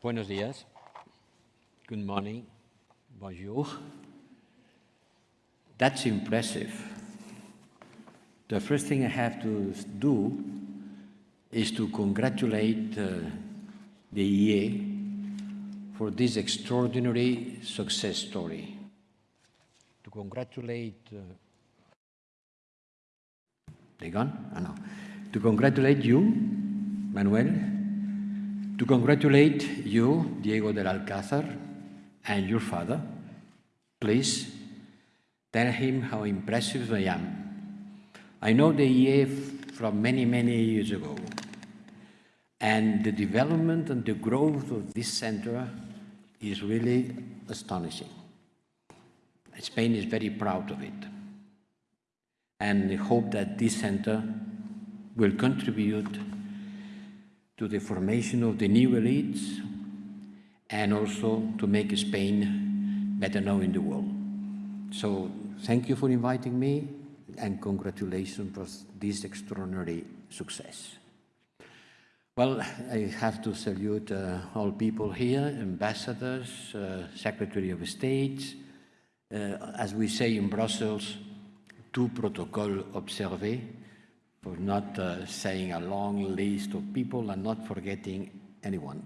Buenos días. Good morning. Bonjour. That's impressive. The first thing I have to do is to congratulate uh, the IE for this extraordinary success story. To congratulate... Uh, they gone? I know. To congratulate you, Manuel, to congratulate you, Diego del Alcázar, and your father. Please tell him how impressive I am. I know the IE from many, many years ago. And the development and the growth of this center is really astonishing. Spain is very proud of it. And I hope that this center will contribute to the formation of the new elites and also to make Spain better known in the world. So thank you for inviting me and congratulations for this extraordinary success. Well, I have to salute uh, all people here, ambassadors, uh, Secretary of State, uh, as we say in Brussels, tout protocole observé, for not uh, saying a long list of people and not forgetting anyone.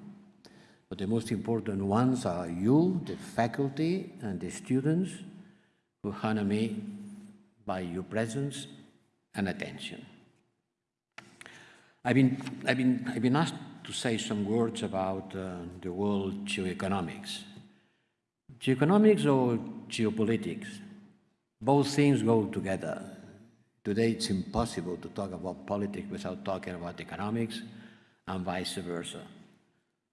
But the most important ones are you, the faculty and the students who honor me by your presence and attention. I've been, I've been, I've been asked to say some words about uh, the world geoeconomics. Geoeconomics or geopolitics, both things go together. Today it's impossible to talk about politics without talking about economics and vice versa.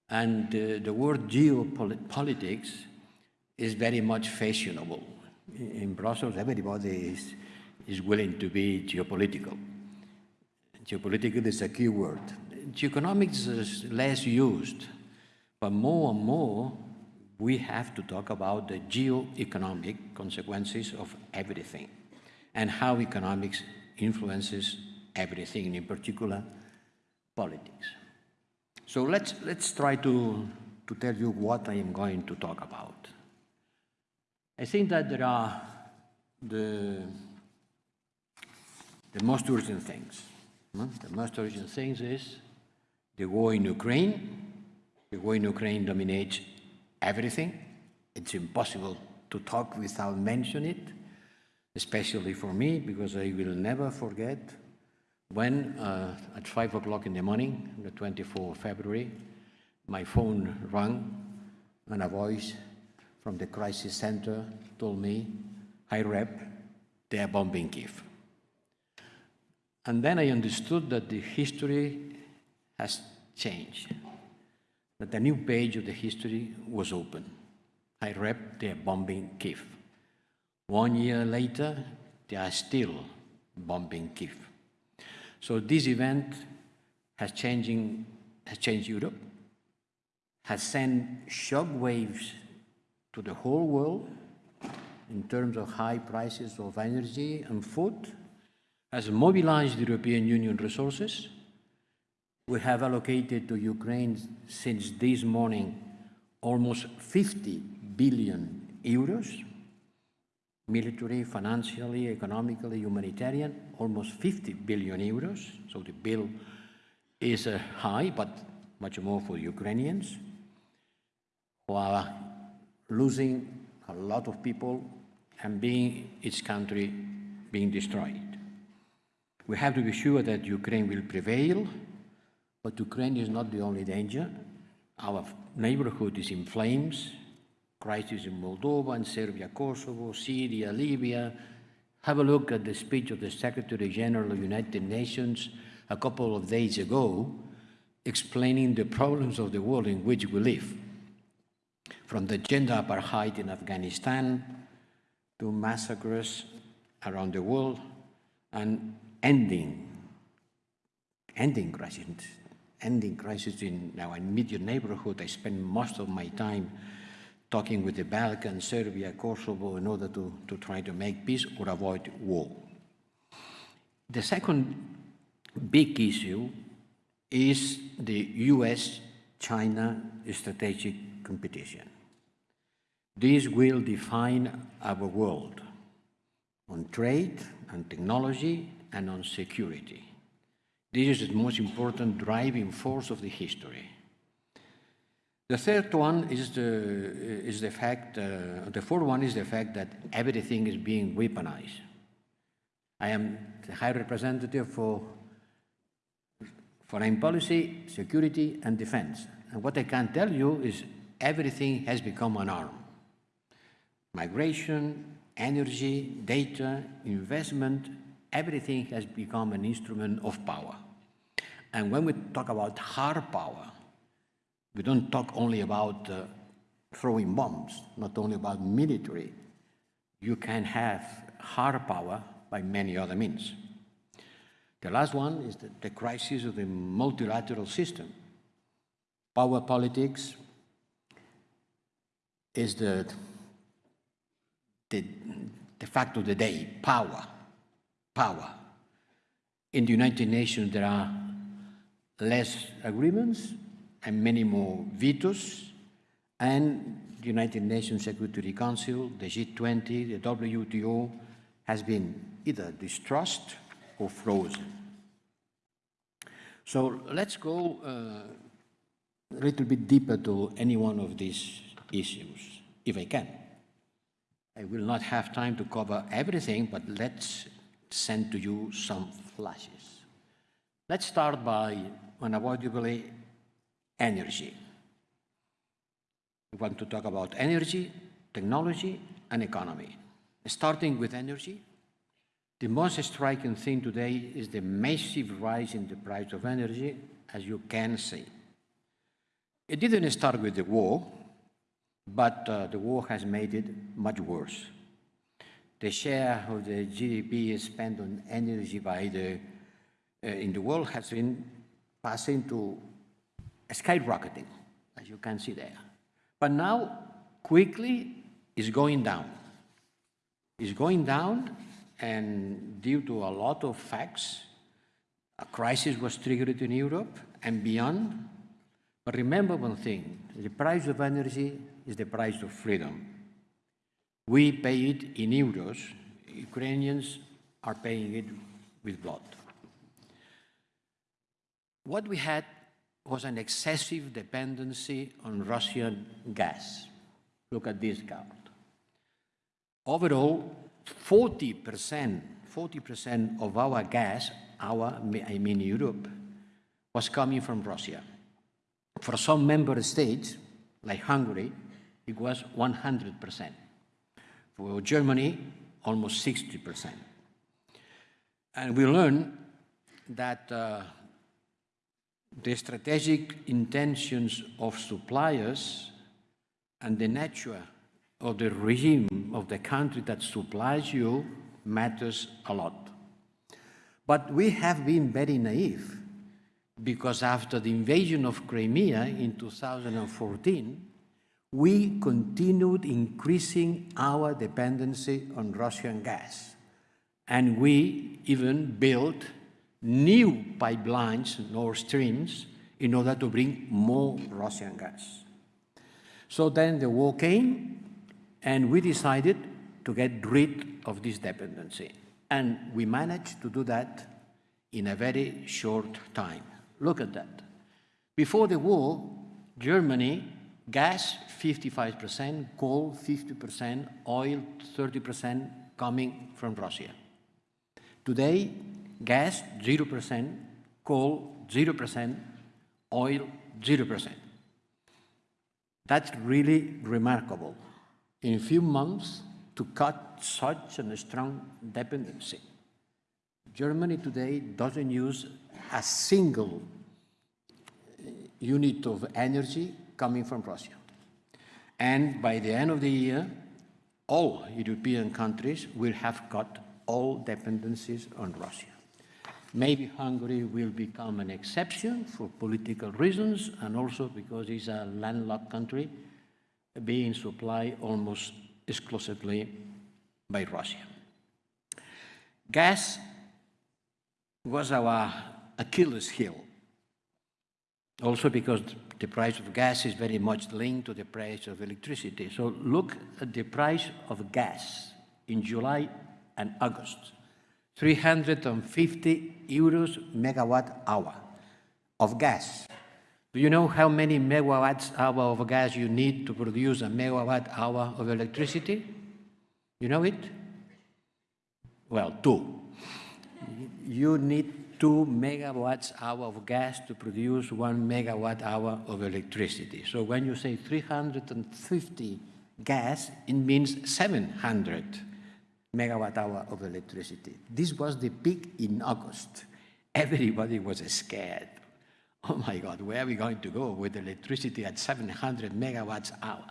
And uh, the word geopolitics is very much fashionable. In Brussels, everybody is, is willing to be geopolitical. Geopolitical is a key word. Geoeconomics is less used, but more and more we have to talk about the geo-economic consequences of everything and how economics influences everything, in particular politics. So let's, let's try to, to tell you what I am going to talk about. I think that there are the, the most urgent things. Hmm? The most urgent things is the war in Ukraine. The war in Ukraine dominates everything. It's impossible to talk without mentioning it, especially for me, because I will never forget when uh, at 5 o'clock in the morning, the 24th of February, my phone rang and a voice from the crisis center told me, Hi Rep, they are bombing Kiev. And then I understood that the history has changed, that a new page of the history was open. I read they are bombing Kiev. One year later, they are still bombing Kiev. So this event has, changing, has changed Europe, has sent shock waves to the whole world in terms of high prices of energy and food, has mobilized European Union resources. We have allocated to Ukraine since this morning almost 50 billion euros, military, financially, economically, humanitarian, almost 50 billion euros. So the bill is uh, high, but much more for Ukrainians who are losing a lot of people and being its country being destroyed. We have to be sure that Ukraine will prevail, but Ukraine is not the only danger. Our neighborhood is in flames, crisis in Moldova and Serbia, Kosovo, Syria, Libya. Have a look at the speech of the Secretary General of the United Nations a couple of days ago, explaining the problems of the world in which we live. From the gender apartheid in Afghanistan to massacres around the world and ending, ending crisis, ending crisis in our immediate neighborhood. I spend most of my time talking with the Balkans, Serbia, Kosovo, in order to, to try to make peace or avoid war. The second big issue is the US China strategic competition. This will define our world on trade and technology and on security. This is the most important driving force of the history. The third one is the, is the fact, uh, the fourth one is the fact that everything is being weaponized. I am the High Representative for foreign policy, security, and defense. And what I can tell you is everything has become an arm. Migration, energy, data, investment, everything has become an instrument of power. And when we talk about hard power, we don't talk only about uh, throwing bombs, not only about military. You can have hard power by many other means. The last one is the, the crisis of the multilateral system. Power politics is the, the, the fact of the day, power, power. In the United Nations, there are less agreements, and many more vetoes, and the United Nations Security Council, the G20, the WTO, has been either distrust or frozen. So let's go uh, a little bit deeper to any one of these issues, if I can. I will not have time to cover everything, but let's send to you some flashes. Let's start by unavoidably energy. We want to talk about energy, technology, and economy. Starting with energy, the most striking thing today is the massive rise in the price of energy, as you can see. It didn't start with the war, but uh, the war has made it much worse. The share of the GDP spent on energy by the, uh, in the world has been passing to skyrocketing, as you can see there. But now, quickly, it's going down. It's going down, and due to a lot of facts, a crisis was triggered in Europe and beyond. But remember one thing, the price of energy is the price of freedom. We pay it in euros. Ukrainians are paying it with blood. What we had was an excessive dependency on Russian gas. Look at this count. Overall, 40%, 40% of our gas, our, I mean Europe, was coming from Russia. For some member states, like Hungary, it was 100%. For Germany, almost 60%. And we learned that uh, the strategic intentions of suppliers and the nature of the regime of the country that supplies you matters a lot. But we have been very naive because after the invasion of Crimea in 2014, we continued increasing our dependency on Russian gas. And we even built new pipelines, Nord Streams, in order to bring more Russian gas. So then the war came, and we decided to get rid of this dependency. And we managed to do that in a very short time. Look at that. Before the war, Germany, gas 55%, coal 50%, oil 30% coming from Russia. Today, gas 0%, coal 0%, oil 0%. That's really remarkable. In a few months, to cut such a strong dependency. Germany today doesn't use a single uh, unit of energy coming from Russia. And by the end of the year, all European countries will have cut all dependencies on Russia. Maybe Hungary will become an exception for political reasons and also because it's a landlocked country being supplied almost exclusively by Russia. Gas was our Achilles heel. Also because the price of gas is very much linked to the price of electricity. So look at the price of gas in July and August. 350 euros megawatt hour of gas. Do you know how many megawatts hour of gas you need to produce a megawatt hour of electricity? You know it? Well, two. You need two megawatts hour of gas to produce one megawatt hour of electricity. So when you say 350 gas, it means 700 megawatt hour of electricity. This was the peak in August. Everybody was scared. Oh my God, where are we going to go with electricity at 700 megawatts hour?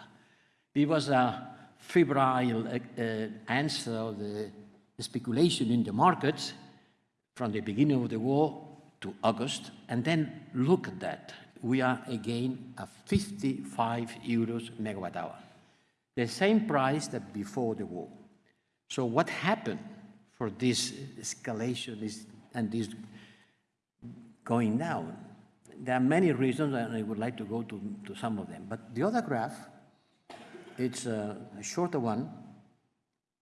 It was a febrile uh, answer of the speculation in the markets from the beginning of the war to August, and then look at that. We are again at 55 euros megawatt hour. The same price that before the war. So what happened for this escalation is, and this going down? There are many reasons, and I would like to go to, to some of them. But the other graph, it's a, a shorter one.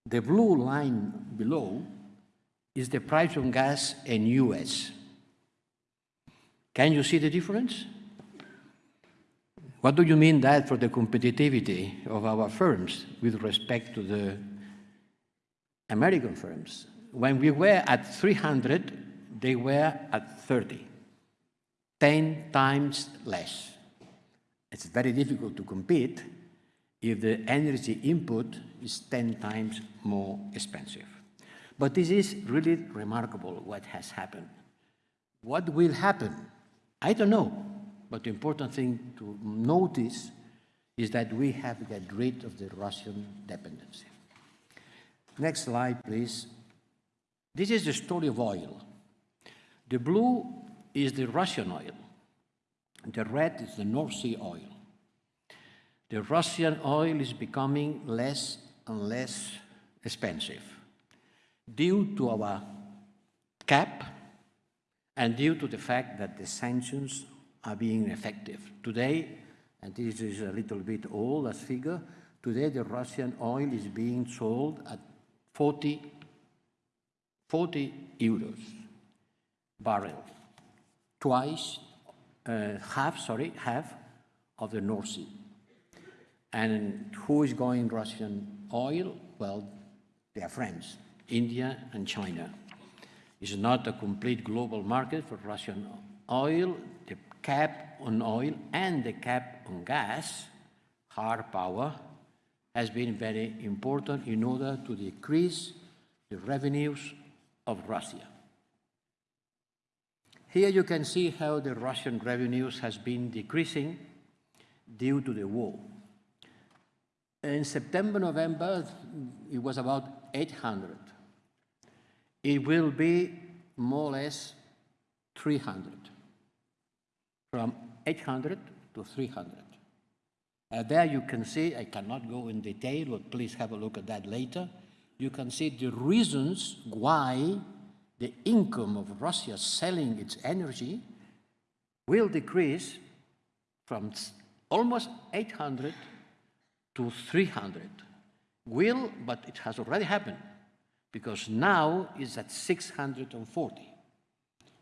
The blue line below is the price of gas in US. Can you see the difference? What do you mean that for the competitivity of our firms with respect to the American firms? When we were at 300, they were at 30, 10 times less. It's very difficult to compete if the energy input is 10 times more expensive. But this is really remarkable what has happened. What will happen? I don't know. But the important thing to notice is that we have to get rid of the Russian dependency. Next slide, please. This is the story of oil. The blue is the Russian oil. The red is the North Sea oil. The Russian oil is becoming less and less expensive due to our cap and due to the fact that the sanctions are being effective. Today, and this is a little bit old as figure, today the Russian oil is being sold at 40, 40 euros barrel, twice, uh, half, sorry, half of the North Sea. And who is going Russian oil? Well, they are friends, India and China. It's not a complete global market for Russian oil. The cap on oil and the cap on gas, hard power, has been very important in order to decrease the revenues of Russia. Here you can see how the Russian revenues has been decreasing due to the war. In September, November, it was about 800. It will be more or less 300, from 800 to 300. Uh, there you can see, I cannot go in detail, but please have a look at that later. You can see the reasons why the income of Russia selling its energy will decrease from almost 800 to 300. Will, but it has already happened, because now it's at 640.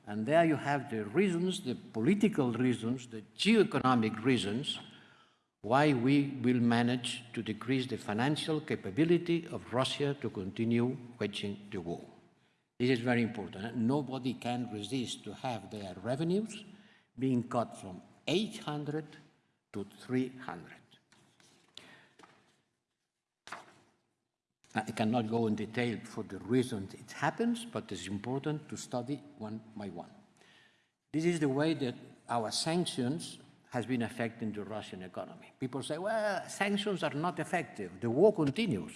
And there you have the reasons, the political reasons, the geoeconomic reasons why we will manage to decrease the financial capability of Russia to continue waging the war. This is very important. Nobody can resist to have their revenues being cut from 800 to 300. I cannot go in detail for the reasons it happens, but it's important to study one by one. This is the way that our sanctions has been affecting the Russian economy. People say, well, sanctions are not effective. The war continues.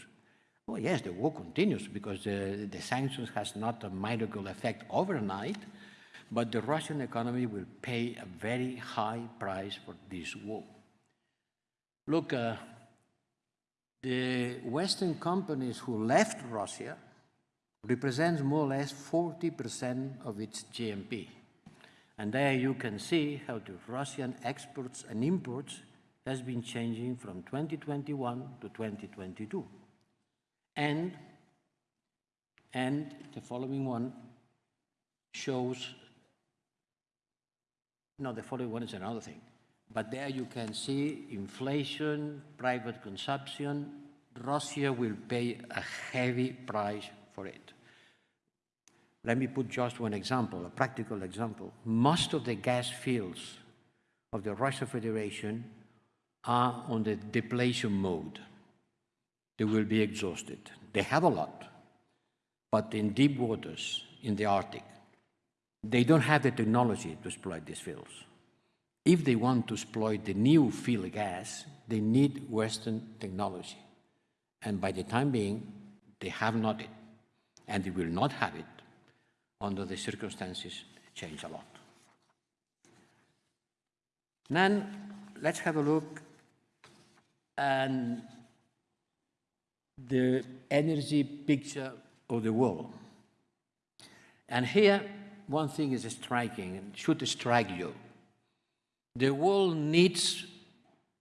Well, yes, the war continues because the, the sanctions has not a miracle effect overnight, but the Russian economy will pay a very high price for this war. Look, uh, the Western companies who left Russia represents more or less 40% of its GNP. And there you can see how the Russian exports and imports has been changing from 2021 to 2022. And, and the following one shows, no, the following one is another thing. But there you can see inflation, private consumption. Russia will pay a heavy price for it. Let me put just one example, a practical example. Most of the gas fields of the Russian Federation are on the depletion mode. They will be exhausted. They have a lot, but in deep waters, in the Arctic, they don't have the technology to exploit these fields. If they want to exploit the new field gas, they need Western technology. And by the time being, they have not it, and they will not have it under the circumstances change a lot. Then let's have a look at the energy picture of the world. And here, one thing is striking and should strike you. The world needs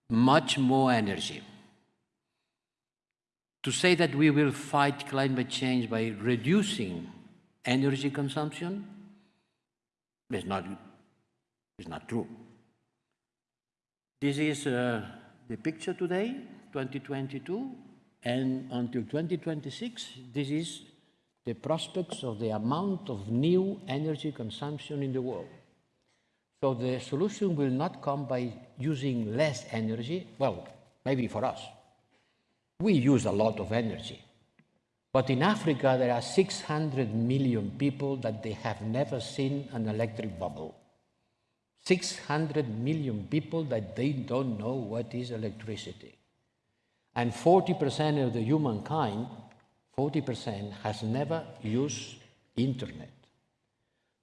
much more energy. To say that we will fight climate change by reducing energy consumption is not, is not true. This is uh, the picture today, 2022, and until 2026, this is the prospects of the amount of new energy consumption in the world. So the solution will not come by using less energy, well, maybe for us. We use a lot of energy. But in Africa, there are 600 million people that they have never seen an electric bubble. 600 million people that they don't know what is electricity. And 40% of the humankind, 40% has never used internet.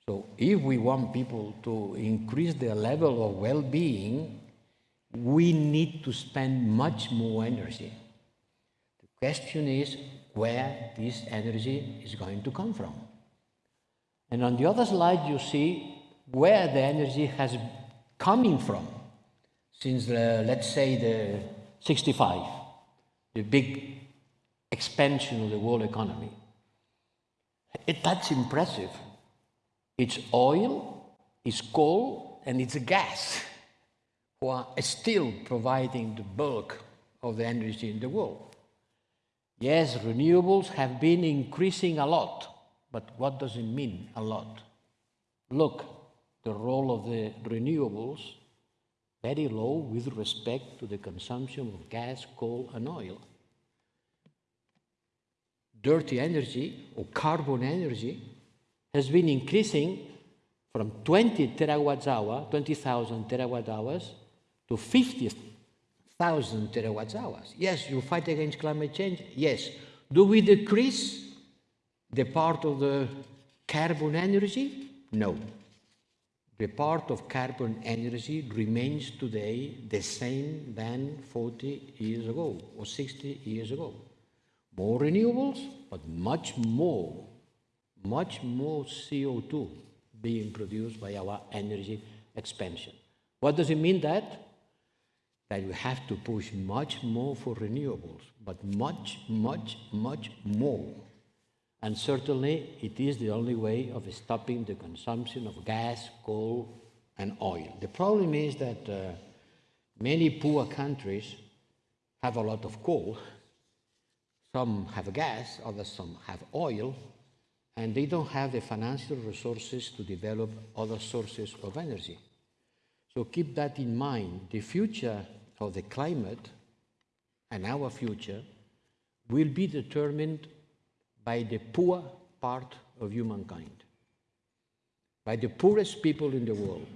So if we want people to increase their level of well-being, we need to spend much more energy. The question is where this energy is going to come from. And on the other slide, you see where the energy has coming from since, the, let's say, the 65, the big expansion of the world economy. It, that's impressive. It's oil, it's coal, and it's gas who are still providing the bulk of the energy in the world. Yes, renewables have been increasing a lot, but what does it mean, a lot? Look, the role of the renewables, very low with respect to the consumption of gas, coal, and oil. Dirty energy, or carbon energy, has been increasing from 20 terawatt hour, 20,000 terawatt hours, to 50 thousand terawatt hours. Yes, you fight against climate change. Yes. Do we decrease the part of the carbon energy? No. The part of carbon energy remains today the same than 40 years ago or 60 years ago. More renewables, but much more, much more CO2 being produced by our energy expansion. What does it mean that? That you have to push much more for renewables, but much, much, much more. And certainly it is the only way of stopping the consumption of gas, coal, and oil. The problem is that uh, many poor countries have a lot of coal. Some have gas, others some have oil, and they don't have the financial resources to develop other sources of energy. So keep that in mind. The future of the climate and our future will be determined by the poor part of humankind, by the poorest people in the world.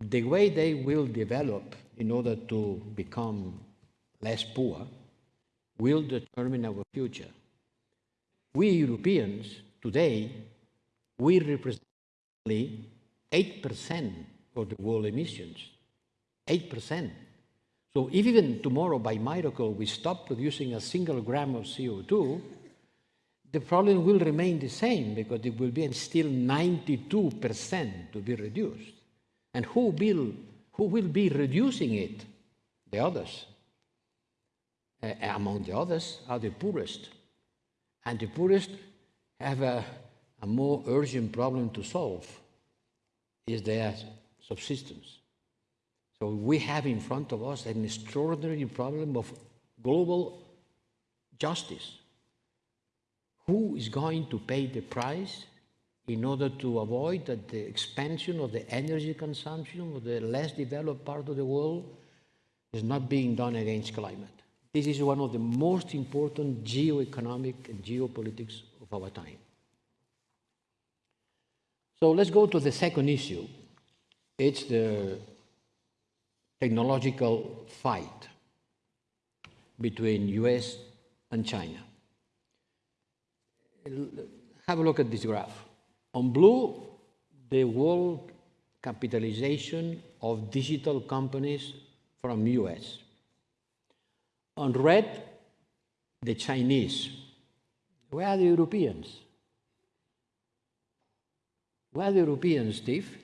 The way they will develop in order to become less poor will determine our future. We Europeans today, we represent 8% of the world emissions. 8%. So if even tomorrow, by miracle, we stop producing a single gram of CO2, the problem will remain the same because it will be still 92% to be reduced. And who will, who will be reducing it? The others. Uh, among the others are the poorest. And the poorest have a, a more urgent problem to solve, is their subsistence. So we have in front of us an extraordinary problem of global justice. Who is going to pay the price in order to avoid that the expansion of the energy consumption of the less developed part of the world is not being done against climate? This is one of the most important geo-economic and geopolitics of our time. So let's go to the second issue. It's the technological fight between US and China. Have a look at this graph. On blue, the world capitalization of digital companies from US. On red, the Chinese. Where are the Europeans? Where are the Europeans, Steve?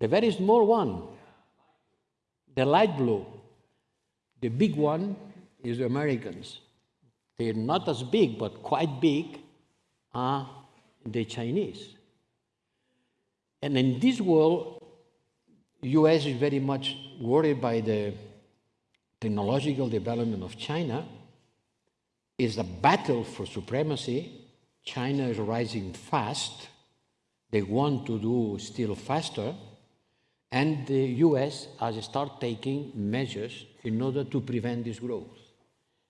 The very small one, the light blue. The big one is the Americans. They're not as big, but quite big are the Chinese. And in this world, US is very much worried by the technological development of China. It's a battle for supremacy. China is rising fast. They want to do still faster. And the US has started taking measures in order to prevent this growth.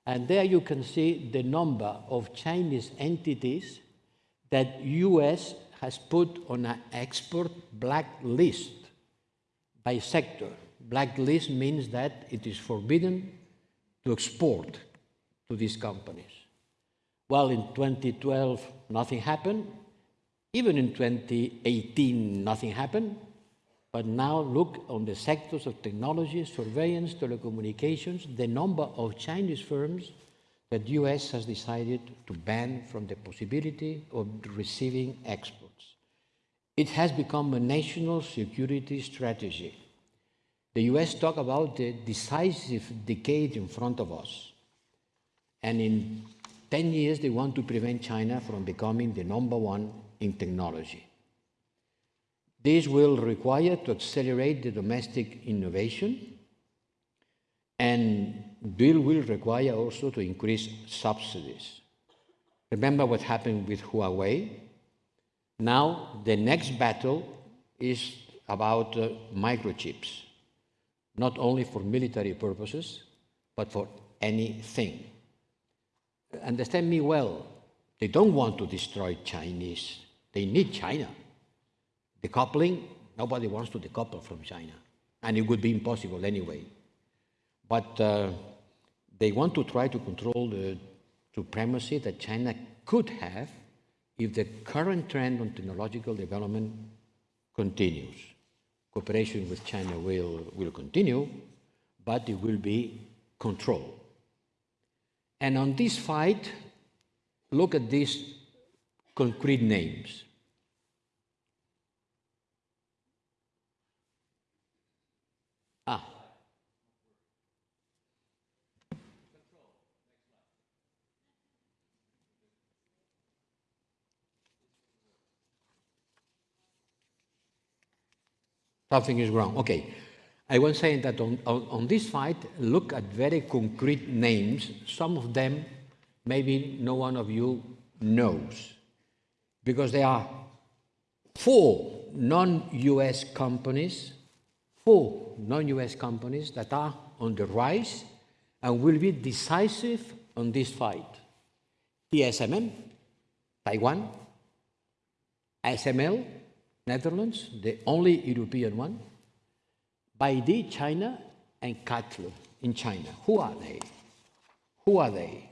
And there you can see the number of Chinese entities that US has put on an export blacklist by sector. Blacklist means that it is forbidden to export to these companies. Well, in 2012, nothing happened. Even in 2018, nothing happened. But now look on the sectors of technology, surveillance, telecommunications, the number of Chinese firms that the US has decided to ban from the possibility of receiving exports. It has become a national security strategy. The US talk about the decisive decade in front of us. And in 10 years, they want to prevent China from becoming the number one in technology. This will require to accelerate the domestic innovation and bill will require also to increase subsidies. Remember what happened with Huawei? Now the next battle is about uh, microchips, not only for military purposes, but for anything. Understand me well, they don't want to destroy Chinese. They need China. Decoupling, nobody wants to decouple from China. And it would be impossible anyway. But uh, they want to try to control the supremacy that China could have if the current trend on technological development continues. Cooperation with China will, will continue, but it will be controlled. And on this fight, look at these concrete names. Ah. Something is wrong. Okay. I was saying that on, on, on, this fight, look at very concrete names. Some of them, maybe no one of you knows, because there are four non-US companies four non-US companies that are on the rise and will be decisive on this fight. TSMC, Taiwan, ASML, Netherlands, the only European one, BYD, China, and CATL in China. Who are they? Who are they?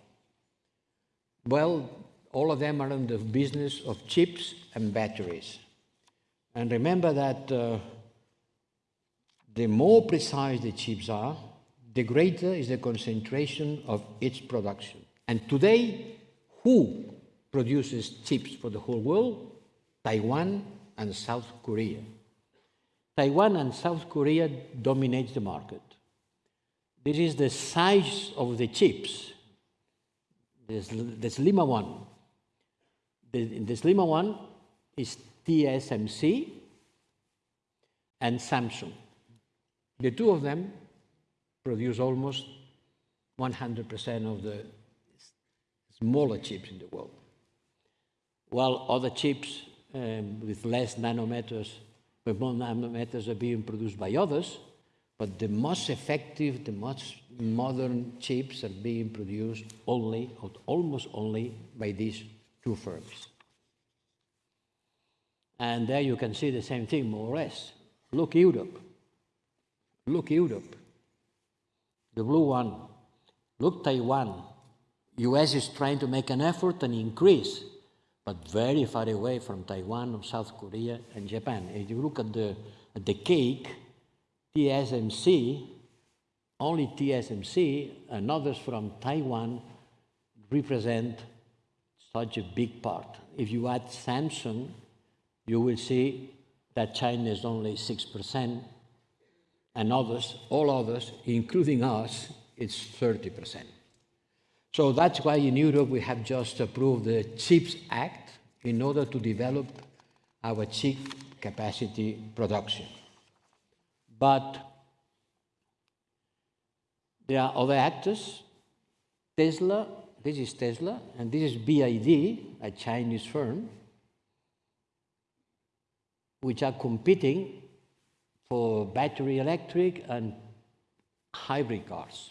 Well, all of them are in the business of chips and batteries. And remember that uh, the more precise the chips are, the greater is the concentration of its production. And today, who produces chips for the whole world? Taiwan and South Korea. Taiwan and South Korea dominate the market. This is the size of the chips. This, the slimmer one. The, the slimmer one is TSMC and Samsung. The two of them produce almost 100% of the smaller chips in the world, while other chips um, with less nanometers, with more nanometers are being produced by others, but the most effective, the most modern chips are being produced only, or almost only, by these two firms. And there you can see the same thing, more or less. Look Europe. Look Europe. The blue one. Look Taiwan. US is trying to make an effort and increase, but very far away from Taiwan, South Korea, and Japan. If you look at the, at the cake, TSMC, only TSMC and others from Taiwan represent such a big part. If you add Samsung, you will see that China is only 6%, and others, all others, including us, it's 30%. So that's why in Europe we have just approved the CHIPS Act in order to develop our chip capacity production. But there are other actors. Tesla, this is Tesla, and this is BYD, a Chinese firm, which are competing for battery electric and hybrid cars.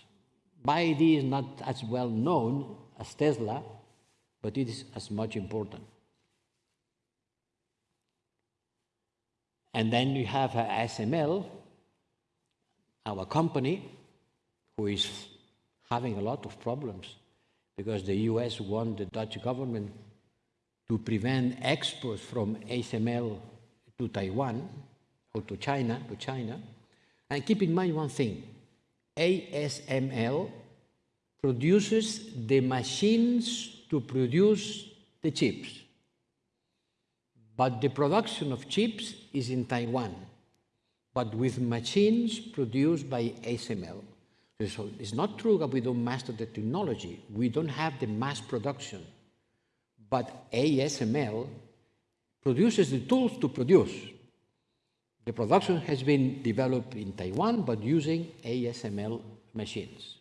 BYD is not as well known as Tesla, but it is as much important. And then you have uh, ASML, our company, who is having a lot of problems because the US want the Dutch government to prevent exports from ASML to Taiwan or to China, to China. And keep in mind one thing, ASML produces the machines to produce the chips. But the production of chips is in Taiwan, but with machines produced by ASML. So it's not true that we don't master the technology. We don't have the mass production. But ASML produces the tools to produce. The production has been developed in Taiwan, but using ASML machines.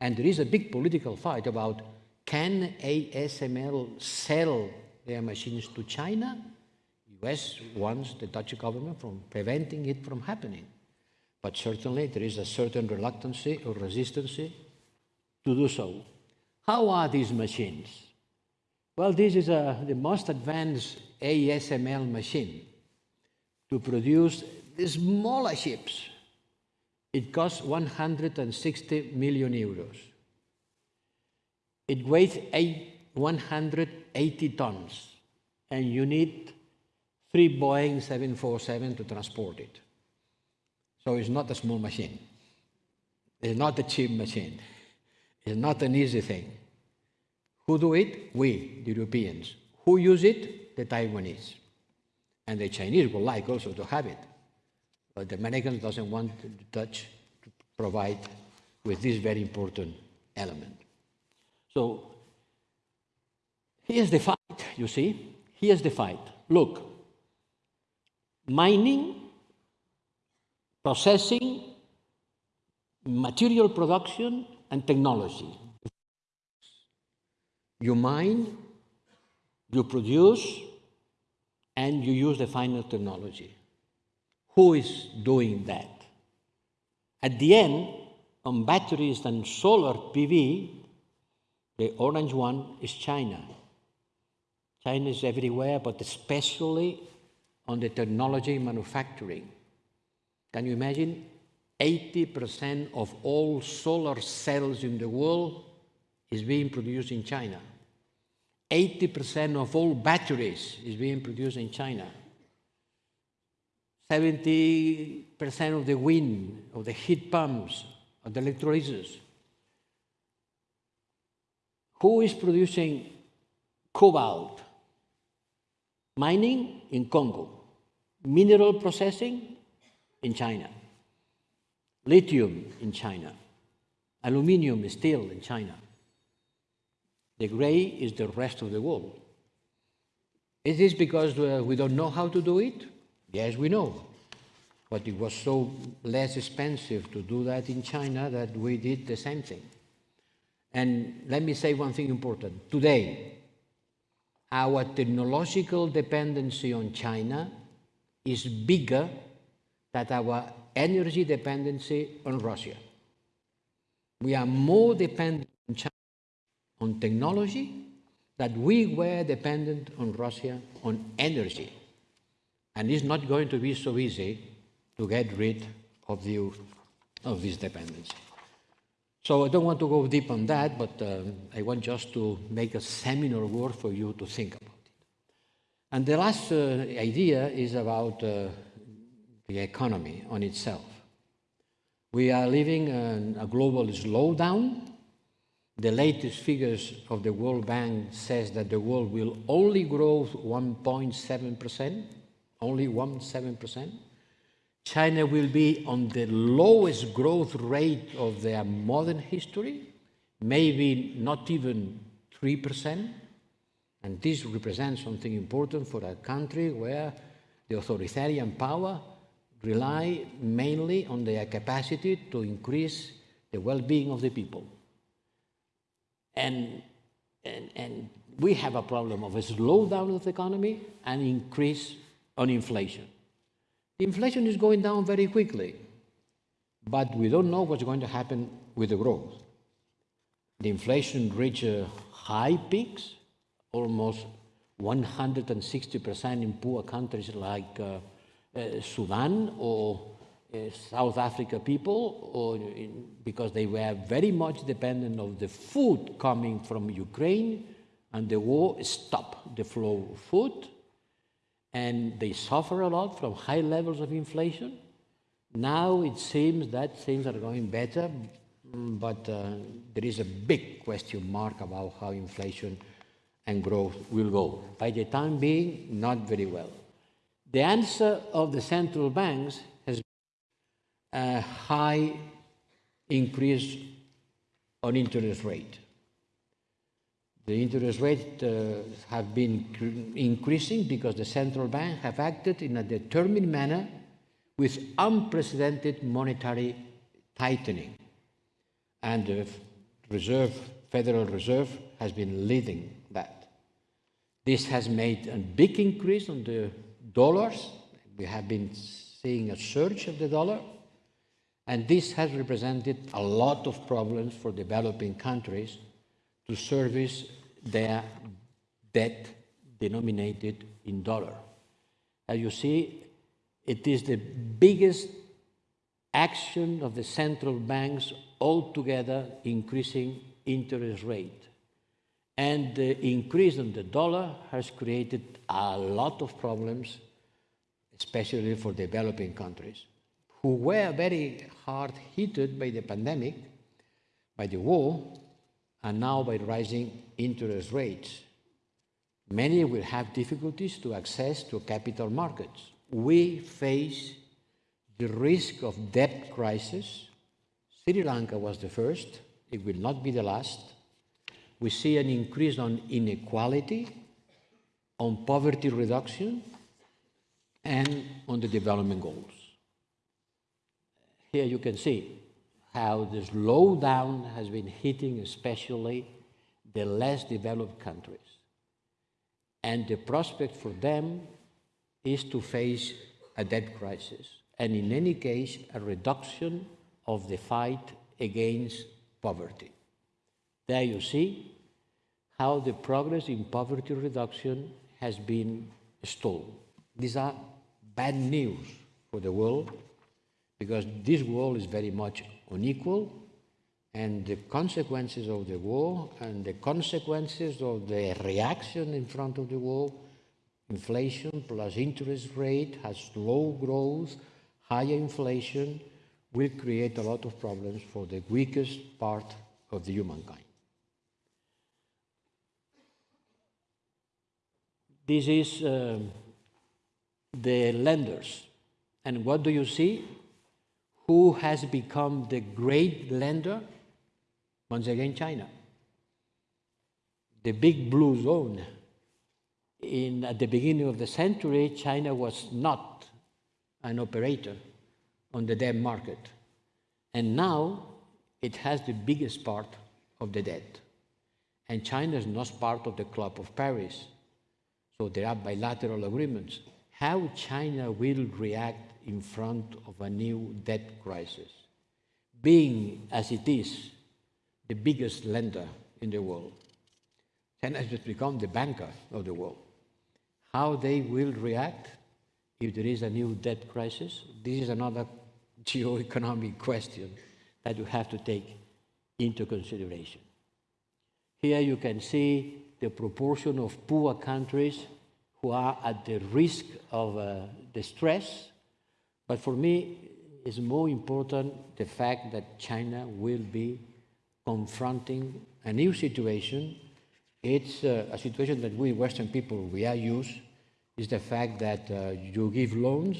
And there is a big political fight about can ASML sell their machines to China? US wants the Dutch government from preventing it from happening. But certainly there is a certain reluctancy or resistance to do so. How are these machines? Well, this is a, the most advanced ASML machine to produce the smaller ships. It costs 160 million euros. It weighs 180 tons, and you need three Boeing 747 to transport it. So it's not a small machine. It's not a cheap machine. It's not an easy thing. Who do it? We, the Europeans. Who use it? The Taiwanese. And the Chinese would like also to have it. But the Americans doesn't want the Dutch to provide with this very important element. So here's the fight, you see? Here's the fight. Look, mining, processing, material production, and technology. You mine, you produce, and you use the final technology. Who is doing that? At the end, on batteries and solar PV, the orange one is China. China is everywhere, but especially on the technology manufacturing. Can you imagine? 80% of all solar cells in the world is being produced in China. 80% of all batteries is being produced in China. 70% of the wind, of the heat pumps, of the electrolyzers. Who is producing cobalt? Mining in Congo, mineral processing in China, lithium in China, aluminium steel in China. The gray is the rest of the world. Is this because uh, we don't know how to do it? Yes, we know. But it was so less expensive to do that in China that we did the same thing. And let me say one thing important. Today, our technological dependency on China is bigger than our energy dependency on Russia. We are more dependent on technology that we were dependent on Russia on energy. And it's not going to be so easy to get rid of, the, of this dependency. So I don't want to go deep on that, but uh, I want just to make a seminal word for you to think about it. And the last uh, idea is about uh, the economy on itself. We are living in a global slowdown. The latest figures of the World Bank says that the world will only grow 1.7%, only 1.7%. China will be on the lowest growth rate of their modern history, maybe not even 3%. And this represents something important for a country where the authoritarian power rely mainly on their capacity to increase the well-being of the people. And, and, and we have a problem of a slowdown of the economy and increase on inflation. Inflation is going down very quickly, but we don't know what's going to happen with the growth. The inflation reached uh, high peaks, almost 160% in poor countries like uh, uh, Sudan or South Africa people, or in, because they were very much dependent of the food coming from Ukraine, and the war stopped the flow of food and they suffer a lot from high levels of inflation. Now it seems that things are going better, but uh, there is a big question mark about how inflation and growth will go. By the time being, not very well. The answer of the central banks a high increase on interest rate. The interest rates uh, have been increasing because the central bank have acted in a determined manner with unprecedented monetary tightening. And the Reserve, Federal Reserve has been leading that. This has made a big increase on the dollars. We have been seeing a surge of the dollar. And this has represented a lot of problems for developing countries to service their debt denominated in dollar. As you see, it is the biggest action of the central banks altogether increasing interest rate. And the increase in the dollar has created a lot of problems, especially for developing countries, who were very hard hit by the pandemic, by the war, and now by rising interest rates. Many will have difficulties to access to capital markets. We face the risk of debt crisis. Sri Lanka was the first. It will not be the last. We see an increase on inequality, on poverty reduction, and on the development goals. Here you can see how the slowdown has been hitting especially the less developed countries. And the prospect for them is to face a debt crisis, and in any case, a reduction of the fight against poverty. There you see how the progress in poverty reduction has been stalled. These are bad news for the world because this world is very much unequal and the consequences of the war and the consequences of the reaction in front of the war inflation plus interest rate has slow growth higher inflation will create a lot of problems for the weakest part of the humankind. This is uh, the lenders. And what do you see? Who has become the great lender? Once again, China. The big blue zone. In, at the beginning of the century, China was not an operator on the debt market. And now it has the biggest part of the debt. And China is not part of the Club of Paris. So there are bilateral agreements. How China will react in front of a new debt crisis, being as it is the biggest lender in the world. China has become the banker of the world. How they will react if there is a new debt crisis, this is another geo-economic question that you have to take into consideration. Here you can see the proportion of poor countries who are at the risk of uh, distress. But for me, it's more important the fact that China will be confronting a new situation. It's uh, a situation that we Western people, we are used, is the fact that uh, you give loans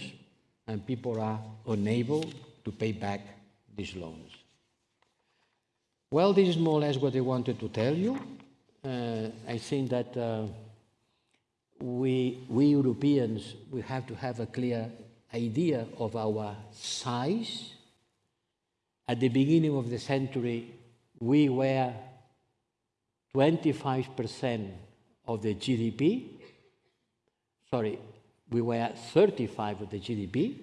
and people are unable to pay back these loans. Well, this is more or less what I wanted to tell you. Uh, I think that uh, we, we Europeans, we have to have a clear idea of our size. At the beginning of the century, we were 25% of the GDP. Sorry, we were 35 of the GDP,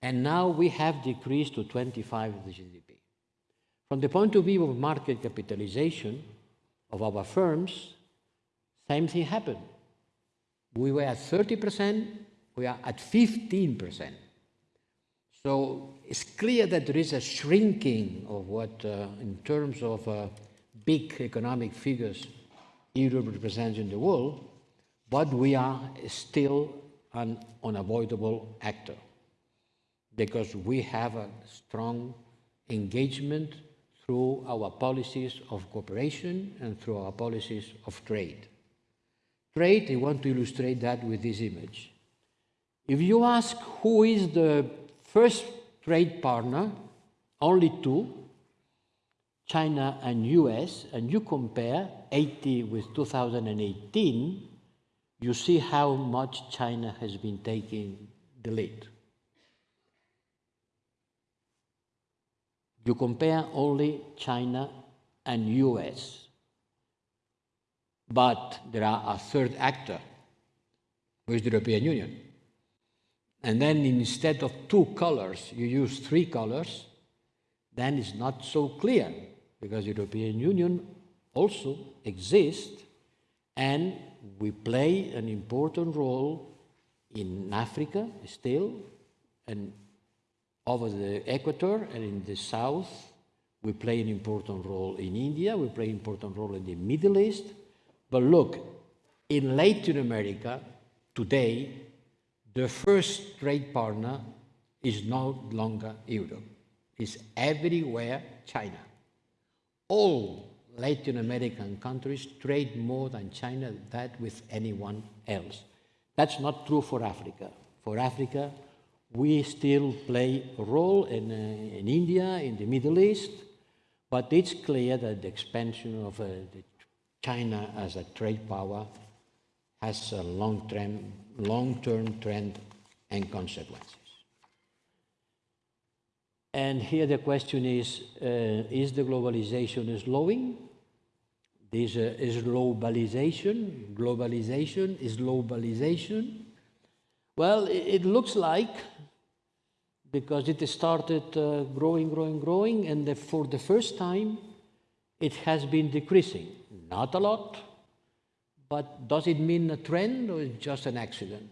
and now we have decreased to 25 of the GDP. From the point of view of market capitalization of our firms, same thing happened. We were at 30%, we are at 15%. So it's clear that there is a shrinking of what, uh, in terms of uh, big economic figures, Europe represents in the world, but we are still an unavoidable actor because we have a strong engagement through our policies of cooperation and through our policies of trade. Trade, I want to illustrate that with this image. If you ask who is the first trade partner, only two, China and US, and you compare 80 with 2018, you see how much China has been taking the lead. You compare only China and US. But there are a third actor, which is the European Union. And then instead of two colors, you use three colors, then it's not so clear because European Union also exists and we play an important role in Africa still, and over the equator and in the south, we play an important role in India, we play an important role in the Middle East. But look, in Latin America, today, the first trade partner is no longer Europe. It's everywhere China. All Latin American countries trade more than China that with anyone else. That's not true for Africa. For Africa, we still play a role in, uh, in India, in the Middle East, but it's clear that the expansion of uh, China as a trade power has a long-term long -term trend and consequences. And here the question is, uh, is the globalization slowing? This uh, is globalization, globalization, is globalization. Well, it, it looks like, because it started uh, growing, growing, growing, and the, for the first time, it has been decreasing. Not a lot, but does it mean a trend or just an accident?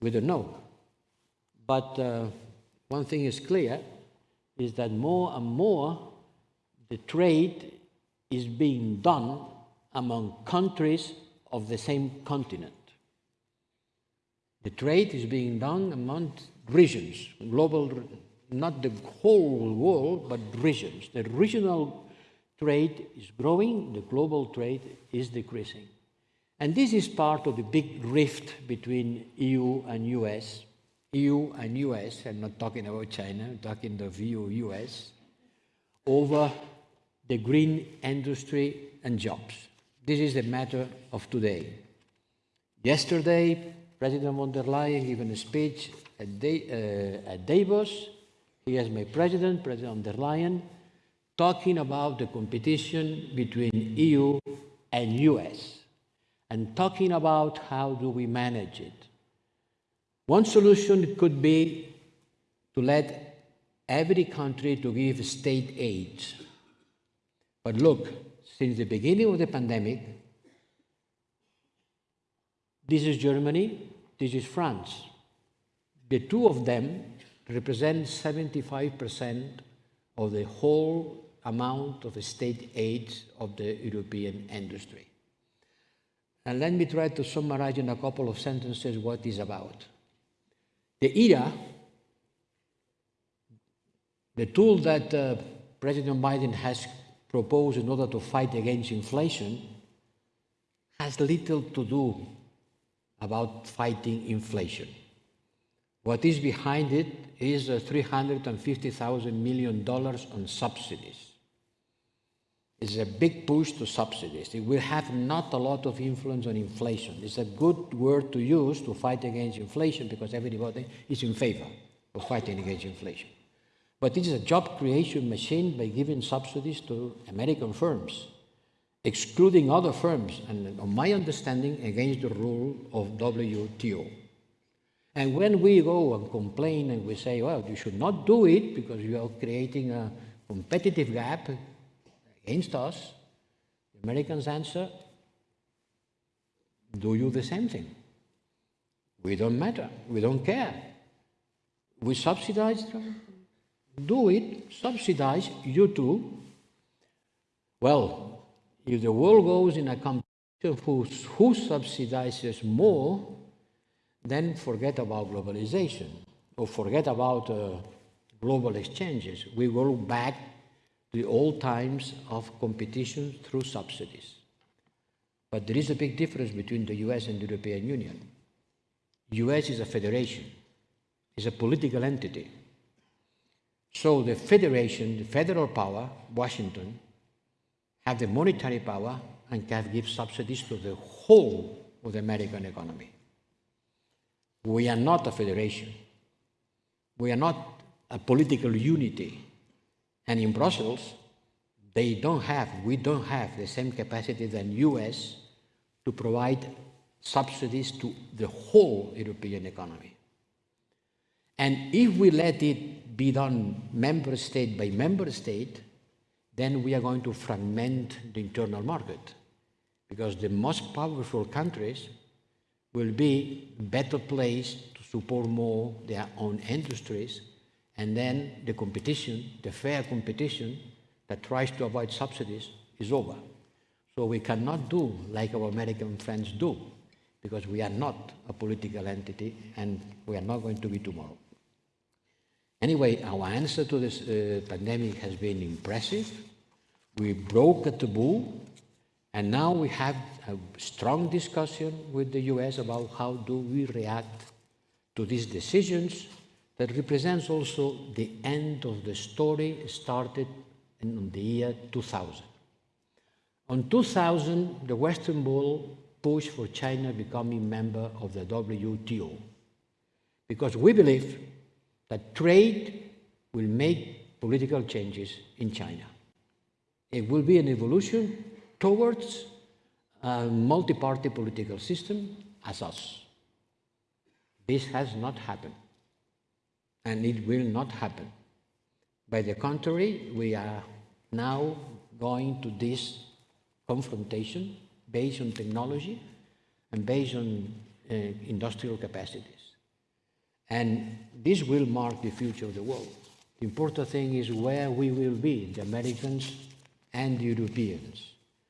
We don't know. But uh, one thing is clear, is that more and more the trade is being done among countries of the same continent. The trade is being done among regions, global, not the whole world, but regions. The regional trade is growing, the global trade is decreasing. And this is part of the big rift between EU and US. EU and US, I'm not talking about China, I'm talking the EU US, over the green industry and jobs. This is the matter of today. Yesterday, President von der Leyen gave a speech at, da- uh, at Davos. He is my president, President von der Leyen, talking about the competition between EU and US and talking about how do we manage it. One solution could be to let every country to give state aid. But look, since the beginning of the pandemic, this is Germany, this is France. The two of them represent 75% of the whole amount of state aid of the European industry. And let me try to summarize in a couple of sentences what is about. The IRA, the tool that uh, President Biden has proposed in order to fight against inflation, has little to do about fighting inflation. What is behind it is uh, $350,000 million on subsidies. It's a big push to subsidies. It will have not a lot of influence on inflation. It's a good word to use to fight against inflation because everybody is in favor of fighting against inflation. But it is a job creation machine by giving subsidies to American firms, excluding other firms, and on my understanding, against the rule of WTO. And when we go and complain and we say, well, you should not do it because you are creating a competitive gap against us, the Americans answer, do you the same thing? We don't matter. We don't care. We subsidize them. Do it. Subsidize you too. Well, if the world goes in a competition who, who subsidizes more, then forget about globalization or forget about uh, global exchanges. We go back the old times of competition through subsidies. But there is a big difference between the US and the European Union. US is a federation, it's a political entity. So the federation, the federal power, Washington, have the monetary power and can give subsidies to the whole of the American economy. We are not a federation. We are not a political unity. And in Brussels, they don't have, we don't have the same capacity than US to provide subsidies to the whole European economy. And if we let it be done member state by member state, then we are going to fragment the internal market because the most powerful countries will be better placed to support more their own industries and then the competition, the fair competition that tries to avoid subsidies is over. So we cannot do like our American friends do because we are not a political entity and we are not going to be tomorrow. Anyway, our answer to this uh, pandemic has been impressive. We broke a taboo, and now we have a strong discussion with the US about how do we react to these decisions that represents also the end of the story started in the year 2000. On 2000, the Western world pushed for China becoming member of the WTO because we believe that trade will make political changes in China. It will be an evolution towards a multi-party political system as us. This has not happened, and it will not happen. By the contrary, we are now going to this confrontation based on technology and based on uh, industrial capacities. And this will mark the future of the world. The important thing is where we will be, the Americans and the Europeans.